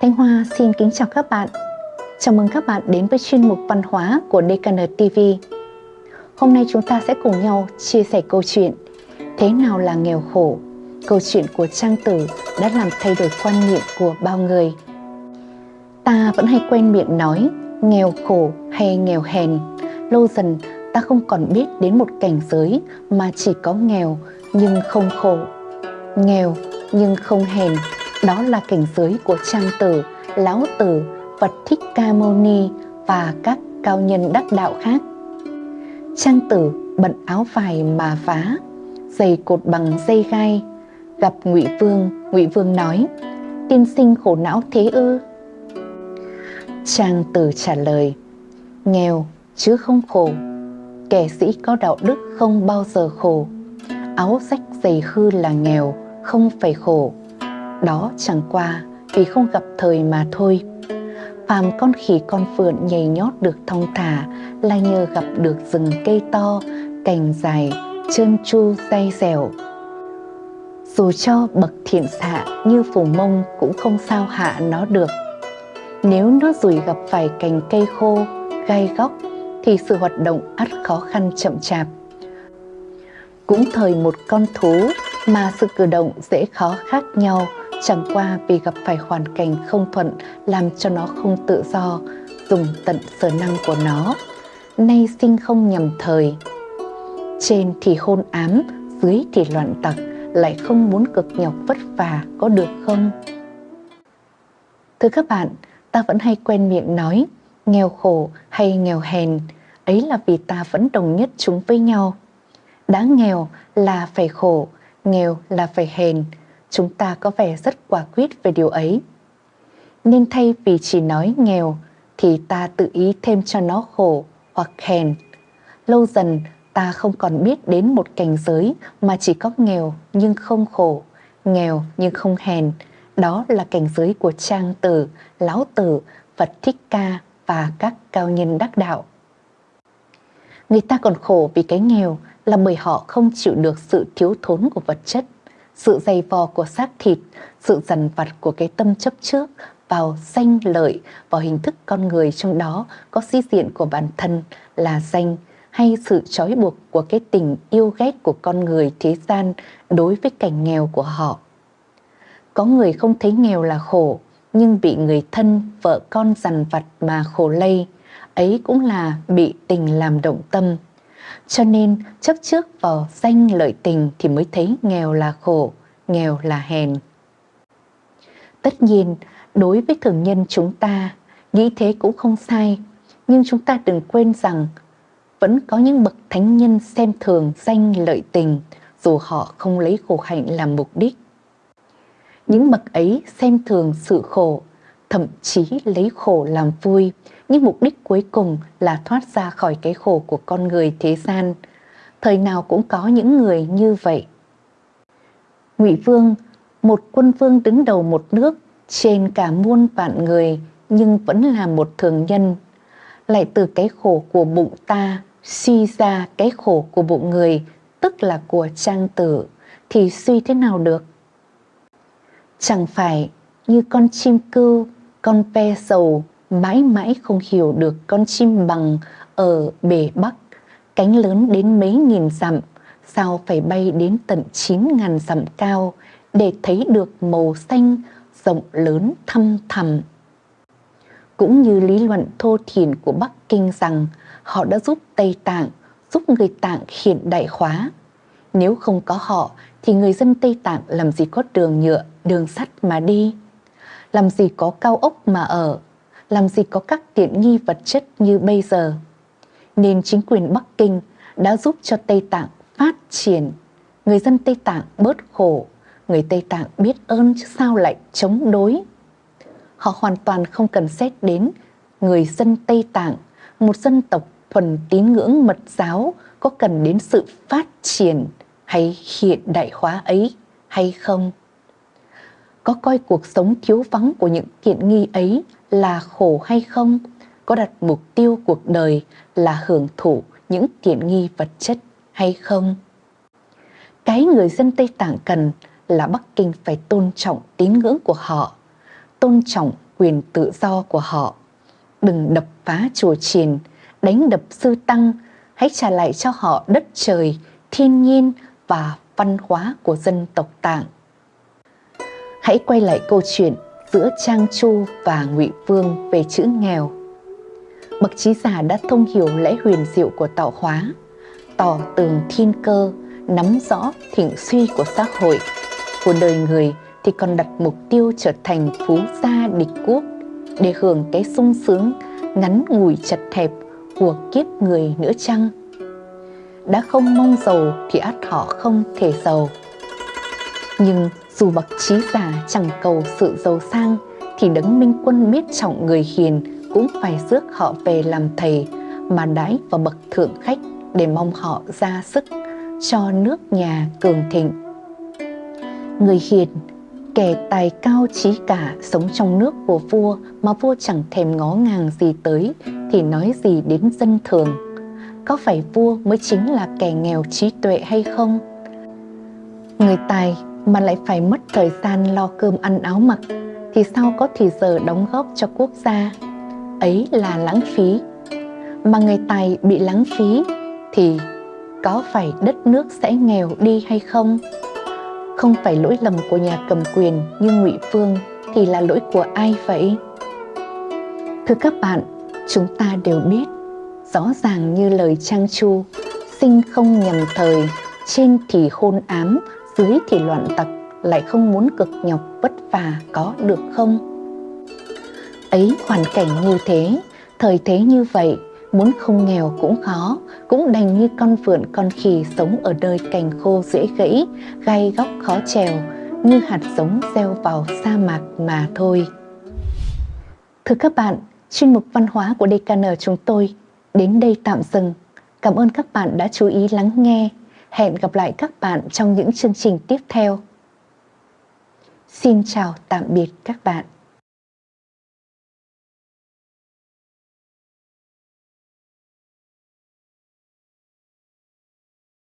Thanh Hoa xin kính chào các bạn. Chào mừng các bạn đến với chuyên mục văn hóa của DKN TV. Hôm nay chúng ta sẽ cùng nhau chia sẻ câu chuyện Thế nào là nghèo khổ? Câu chuyện của Trang Tử đã làm thay đổi quan niệm của bao người. Ta vẫn hay quen miệng nói, nghèo khổ hay nghèo hèn. Lâu dần, ta không còn biết đến một cảnh giới mà chỉ có nghèo nhưng không khổ. Nghèo nhưng không hèn đó là cảnh giới của Trang Tử, Lão Tử, Phật Thích Ca Mâu Ni và các cao nhân đắc đạo khác. Trang Tử bận áo vải mà phá, giày cột bằng dây gai. Gặp Ngụy Vương, Ngụy Vương nói: "Tiên sinh khổ não thế ư?" Trang Tử trả lời: "Nghèo chứ không khổ. Kẻ sĩ có đạo đức không bao giờ khổ. Áo rách giày hư là nghèo, không phải khổ." Đó chẳng qua vì không gặp thời mà thôi. Phàm con khỉ con phượng nhảy nhót được thong thả Là nhờ gặp được rừng cây to, cành dài, trơn tru dây dẻo. Dù cho bậc thiện xạ như phù mông cũng không sao hạ nó được. Nếu nó rủi gặp phải cành cây khô, gai góc Thì sự hoạt động ắt khó khăn chậm chạp. Cũng thời một con thú mà sự cử động dễ khó khác nhau chẳng qua vì gặp phải hoàn cảnh không thuận làm cho nó không tự do, dùng tận sở năng của nó. Nay sinh không nhầm thời. Trên thì hôn ám, dưới thì loạn tặc, lại không muốn cực nhọc vất vả có được không? Thưa các bạn, ta vẫn hay quen miệng nói nghèo khổ hay nghèo hèn, ấy là vì ta vẫn đồng nhất chúng với nhau. Đã nghèo là phải khổ, nghèo là phải hèn, chúng ta có vẻ rất quả quyết về điều ấy. Nên thay vì chỉ nói nghèo thì ta tự ý thêm cho nó khổ hoặc hèn. Lâu dần ta không còn biết đến một cảnh giới mà chỉ có nghèo nhưng không khổ, nghèo nhưng không hèn. Đó là cảnh giới của Trang Tử, Lão Tử, Phật Thích Ca và các cao nhân đắc đạo. Người ta còn khổ vì cái nghèo là bởi họ không chịu được sự thiếu thốn của vật chất sự dày vò của xác thịt, sự dằn vặt của cái tâm chấp trước vào danh lợi, vào hình thức con người trong đó có di diện của bản thân là danh hay sự trói buộc của cái tình yêu ghét của con người thế gian đối với cảnh nghèo của họ. Có người không thấy nghèo là khổ, nhưng bị người thân, vợ con dằn vặt mà khổ lây, ấy cũng là bị tình làm động tâm. Cho nên chấp trước vào danh lợi tình thì mới thấy nghèo là khổ, nghèo là hèn. Tất nhiên, đối với thường nhân chúng ta, nghĩ thế cũng không sai, nhưng chúng ta đừng quên rằng vẫn có những bậc thánh nhân xem thường danh lợi tình dù họ không lấy khổ hạnh làm mục đích. Những bậc ấy xem thường sự khổ, thậm chí lấy khổ làm vui, nhưng mục đích cuối cùng là thoát ra khỏi cái khổ của con người thế gian. Thời nào cũng có những người như vậy. Ngụy Vương, một quân vương đứng đầu một nước trên cả muôn vạn người nhưng vẫn là một thường nhân. Lại từ cái khổ của bụng ta suy ra cái khổ của bụng người, tức là của trang tử, thì suy thế nào được? Chẳng phải như con chim cưu, con pe sầu mãi mãi không hiểu được con chim bằng ở bể Bắc, cánh lớn đến mấy nghìn dặm, sao phải bay đến tận chín ngàn dặm cao để thấy được màu xanh rộng lớn thăm thẳm. Cũng như lý luận thô thiển của Bắc Kinh rằng họ đã giúp Tây Tạng, giúp người Tạng hiện đại hóa. Nếu không có họ thì người dân Tây Tạng làm gì có đường nhựa, đường sắt mà đi, làm gì có cao ốc mà ở, làm gì có các tiện nghi vật chất như bây giờ. Nên chính quyền Bắc Kinh đã giúp cho Tây Tạng phát triển. Người dân Tây Tạng bớt khổ, người Tây Tạng biết ơn chứ sao lại chống đối. Họ hoàn toàn không cần xét đến người dân Tây Tạng, một dân tộc thuần tín ngưỡng mật giáo có cần đến sự phát triển hay hiện đại hóa ấy hay không. Có coi cuộc sống thiếu vắng của những tiện nghi ấy là khổ hay không? Có đặt mục tiêu cuộc đời là hưởng thụ những tiện nghi vật chất hay không? Cái người dân Tây Tạng cần là Bắc Kinh phải tôn trọng tín ngưỡng của họ, tôn trọng quyền tự do của họ. Đừng đập phá chùa chiền, đánh đập sư tăng, hãy trả lại cho họ đất trời, thiên nhiên và văn hóa của dân tộc Tạng. Hãy quay lại câu chuyện giữa Trang Chu và Ngụy Vương về chữ nghèo. Bậc trí giả đã thông hiểu lẽ huyền diệu của tạo hóa, tỏ tường thiên cơ, nắm rõ thịnh suy của xã hội, của đời người thì còn đặt mục tiêu trở thành phú gia địch quốc để hưởng cái sung sướng ngắn ngủi chật hẹp của kiếp người nữa chăng? Đã không mong giàu thì ắt họ không thể giàu. Nhưng dù bậc trí giả chẳng cầu sự giàu sang thì đấng minh quân biết trọng người hiền cũng phải rước họ về làm thầy mà đãi vào bậc thượng khách để mong họ ra sức cho nước nhà cường thịnh. Người hiền, kẻ tài cao trí cả sống trong nước của vua mà vua chẳng thèm ngó ngàng gì tới thì nói gì đến dân thường. Có phải vua mới chính là kẻ nghèo trí tuệ hay không? Người tài mà lại phải mất thời gian lo cơm ăn áo mặc thì sao có thì giờ đóng góp cho quốc gia? Ấy là lãng phí. Mà người tài bị lãng phí thì có phải đất nước sẽ nghèo đi hay không? Không phải lỗi lầm của nhà cầm quyền như Ngụy phương thì là lỗi của ai vậy? Thưa các bạn, chúng ta đều biết, rõ ràng như lời Trang Chu, sinh không nhầm thời, trên thì hôn ám, dưới thì loạn tặc, lại không muốn cực nhọc vất vả có được không? Ấy hoàn cảnh như thế, thời thế như vậy, muốn không nghèo cũng khó, cũng đành như con vượn con khỉ sống ở nơi cành khô dễ gãy, gai góc khó trèo, như hạt giống gieo vào sa mạc mà thôi. Thưa các bạn, chuyên mục văn hóa của DKN chúng tôi đến đây tạm dừng. Cảm ơn các bạn đã chú ý lắng nghe. Hẹn gặp lại các bạn trong những chương trình tiếp theo. Xin chào, tạm biệt các bạn.